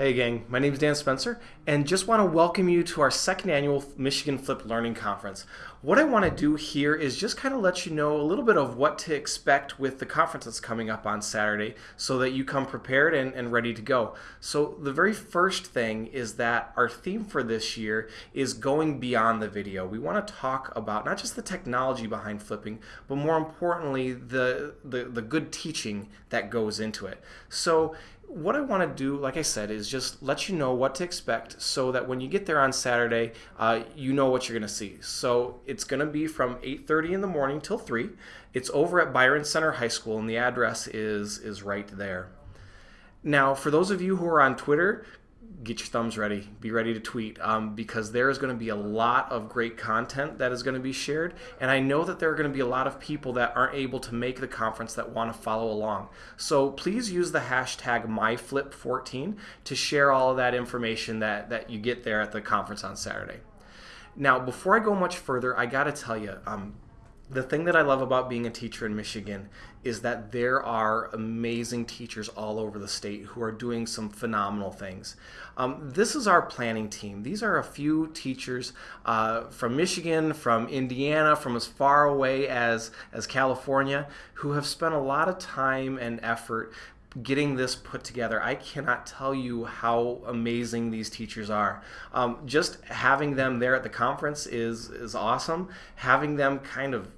Hey gang, my name is Dan Spencer and just want to welcome you to our second annual Michigan Flip Learning Conference. What I want to do here is just kind of let you know a little bit of what to expect with the conference that's coming up on Saturday so that you come prepared and, and ready to go. So the very first thing is that our theme for this year is going beyond the video. We want to talk about not just the technology behind flipping, but more importantly, the, the, the good teaching that goes into it. So what I want to do, like I said, is just let you know what to expect so that when you get there on Saturday, uh, you know what you're going to see. So it's going to be from 8.30 in the morning till 3. It's over at Byron Center High School, and the address is, is right there. Now, for those of you who are on Twitter, get your thumbs ready. Be ready to tweet um, because there is going to be a lot of great content that is going to be shared. And I know that there are going to be a lot of people that aren't able to make the conference that want to follow along. So please use the hashtag MyFlip14 to share all of that information that, that you get there at the conference on Saturday. Now, before I go much further, I got to tell you, um, the thing that I love about being a teacher in Michigan is that there are amazing teachers all over the state who are doing some phenomenal things. Um, this is our planning team. These are a few teachers uh, from Michigan, from Indiana, from as far away as, as California, who have spent a lot of time and effort getting this put together. I cannot tell you how amazing these teachers are. Um, just having them there at the conference is is awesome. Having them kind of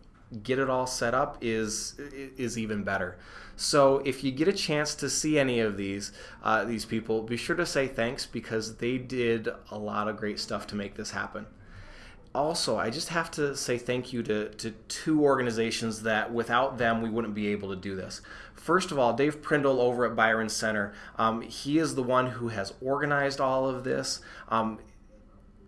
get it all set up is is even better. So if you get a chance to see any of these uh, these people, be sure to say thanks because they did a lot of great stuff to make this happen. Also, I just have to say thank you to, to two organizations that without them we wouldn't be able to do this. First of all, Dave Prindle over at Byron Center. Um, he is the one who has organized all of this. Um,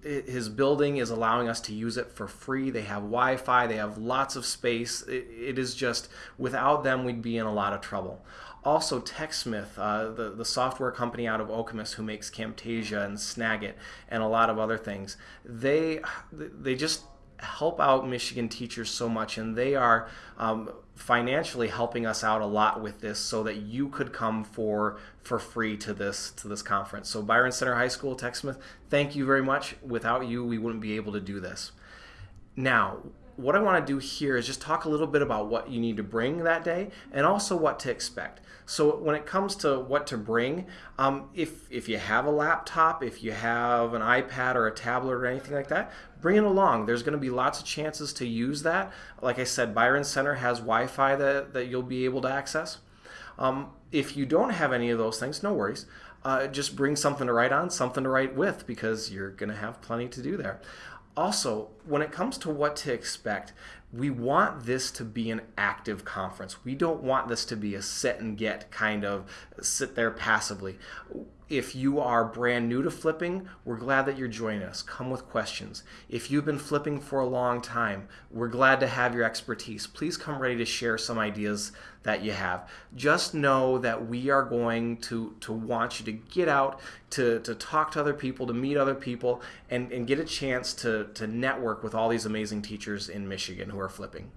his building is allowing us to use it for free. They have Wi-Fi. They have lots of space. it, it is just without them, we'd be in a lot of trouble. Also, TechSmith, uh, the, the software company out of Okemos who makes Camtasia and Snagit and a lot of other things, they they just help out Michigan teachers so much, and they are um, financially helping us out a lot with this, so that you could come for for free to this to this conference. So Byron Center High School, TechSmith, thank you very much. Without you, we wouldn't be able to do this. Now, what I want to do here is just talk a little bit about what you need to bring that day and also what to expect. So when it comes to what to bring, um, if, if you have a laptop, if you have an iPad or a tablet or anything like that, bring it along. There's going to be lots of chances to use that. Like I said, Byron Center has Wi-Fi that, that you'll be able to access. Um, if you don't have any of those things, no worries. Uh, just bring something to write on, something to write with, because you're going to have plenty to do there also, when it comes to what to expect, we want this to be an active conference. We don't want this to be a sit and get kind of sit there passively. If you are brand new to flipping, we're glad that you're joining us. Come with questions. If you've been flipping for a long time, we're glad to have your expertise. Please come ready to share some ideas that you have. Just know that we are going to, to want you to get out, to, to talk to other people, to meet other people, and, and get a chance to, to network with all these amazing teachers in Michigan who are flipping.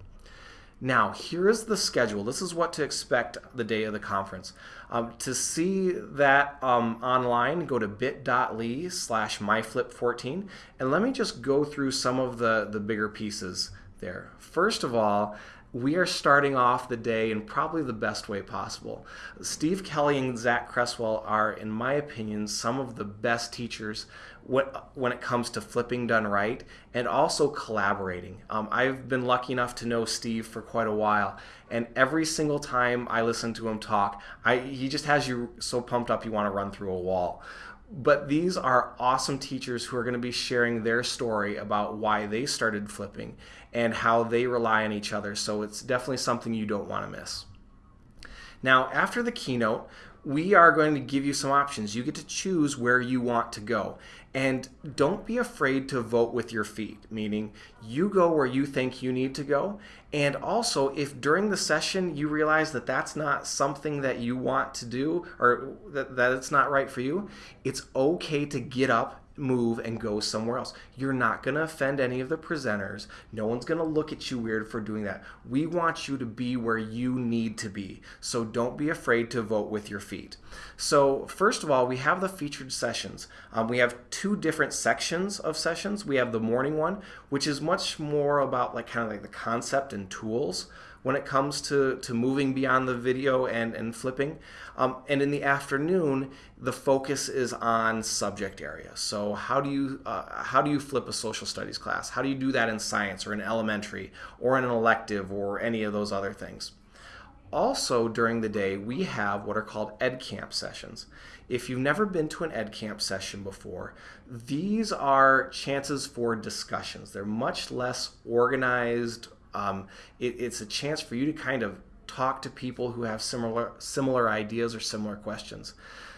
Now, here is the schedule. This is what to expect the day of the conference. Um, to see that um, online, go to bit.ly slash myflip14, and let me just go through some of the, the bigger pieces there. First of all, we are starting off the day in probably the best way possible. Steve Kelly and Zach Cresswell are, in my opinion, some of the best teachers when it comes to flipping done right and also collaborating. Um, I've been lucky enough to know Steve for quite a while, and every single time I listen to him talk, I, he just has you so pumped up you want to run through a wall. But these are awesome teachers who are going to be sharing their story about why they started flipping and how they rely on each other. So it's definitely something you don't want to miss. Now, after the keynote, we are going to give you some options. You get to choose where you want to go. And don't be afraid to vote with your feet, meaning you go where you think you need to go. And also, if during the session you realize that that's not something that you want to do or that, that it's not right for you, it's okay to get up move and go somewhere else. You're not going to offend any of the presenters. No one's going to look at you weird for doing that. We want you to be where you need to be. So don't be afraid to vote with your feet. So first of all, we have the featured sessions. Um, we have two different sections of sessions. We have the morning one, which is much more about like kind of like the concept and tools when it comes to, to moving beyond the video and, and flipping. Um, and in the afternoon, the focus is on subject area. So how do you uh, how do you flip a social studies class? How do you do that in science or in elementary or in an elective or any of those other things? Also during the day, we have what are called Ed Camp sessions. If you've never been to an Ed Camp session before, these are chances for discussions. They're much less organized um, it, it's a chance for you to kind of talk to people who have similar similar ideas or similar questions.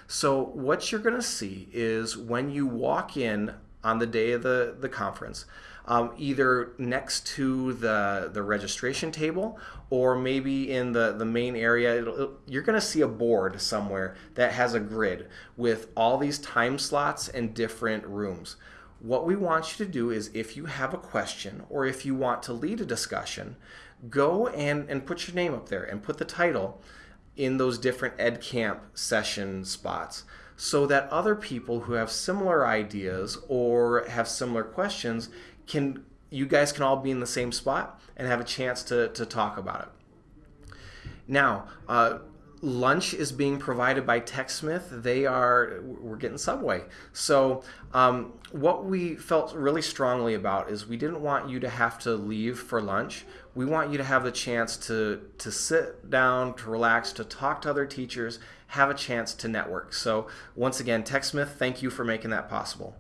So what you're going to see is when you walk in on the day of the, the conference, um, either next to the, the registration table or maybe in the, the main area, it'll, it'll, you're going to see a board somewhere that has a grid with all these time slots and different rooms. What we want you to do is if you have a question or if you want to lead a discussion, go and, and put your name up there and put the title in those different EdCamp session spots so that other people who have similar ideas or have similar questions can you guys can all be in the same spot and have a chance to, to talk about it. Now, uh, lunch is being provided by TechSmith. They are, we're getting Subway. So um, what we felt really strongly about is we didn't want you to have to leave for lunch. We want you to have the chance to, to sit down, to relax, to talk to other teachers, have a chance to network. So once again, TechSmith, thank you for making that possible.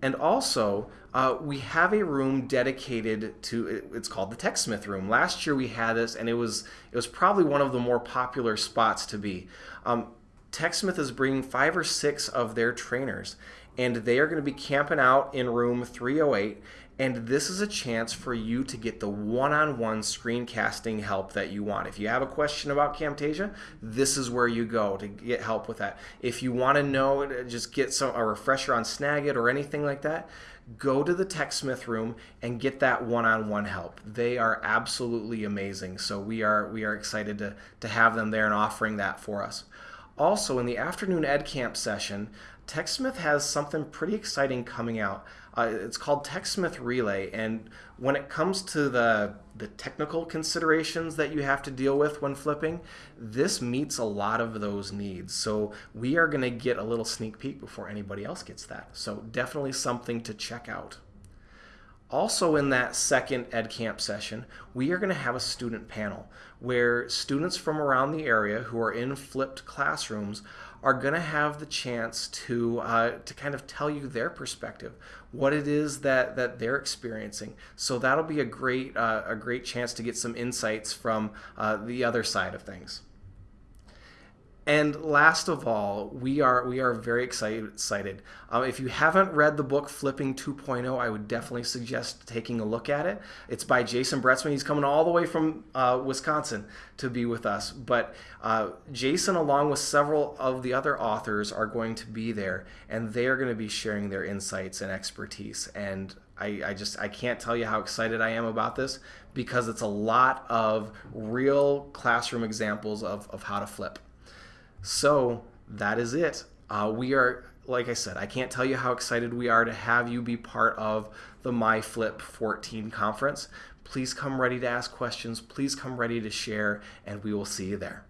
And also, uh, we have a room dedicated to it's called the TechSmith room. Last year we had this, and it was it was probably one of the more popular spots to be. Um, TechSmith is bringing five or six of their trainers, and they are going to be camping out in room 308 and this is a chance for you to get the one-on-one screencasting help that you want. If you have a question about Camtasia, this is where you go to get help with that. If you want to know, just get some a refresher on Snagit or anything like that, go to the TechSmith room and get that one-on-one help. They are absolutely amazing. So we are we are excited to to have them there and offering that for us. Also, in the afternoon Ed Camp session, TechSmith has something pretty exciting coming out. Uh, it's called TechSmith Relay, and when it comes to the the technical considerations that you have to deal with when flipping, this meets a lot of those needs. So we are going to get a little sneak peek before anybody else gets that. So definitely something to check out. Also in that second EdCamp session, we are going to have a student panel where students from around the area who are in flipped classrooms are going to have the chance to uh, to kind of tell you their perspective, what it is that that they're experiencing. So that'll be a great uh, a great chance to get some insights from uh, the other side of things. And last of all, we are we are very excited. excited. Um, if you haven't read the book Flipping 2.0, I would definitely suggest taking a look at it. It's by Jason Bretzmann. He's coming all the way from uh, Wisconsin to be with us. But uh, Jason, along with several of the other authors, are going to be there, and they are going to be sharing their insights and expertise. And I, I, just I can't tell you how excited I am about this because it's a lot of real classroom examples of, of how to flip. So that is it. Uh, we are, like I said, I can't tell you how excited we are to have you be part of the MyFlip 14 conference. Please come ready to ask questions. Please come ready to share, and we will see you there.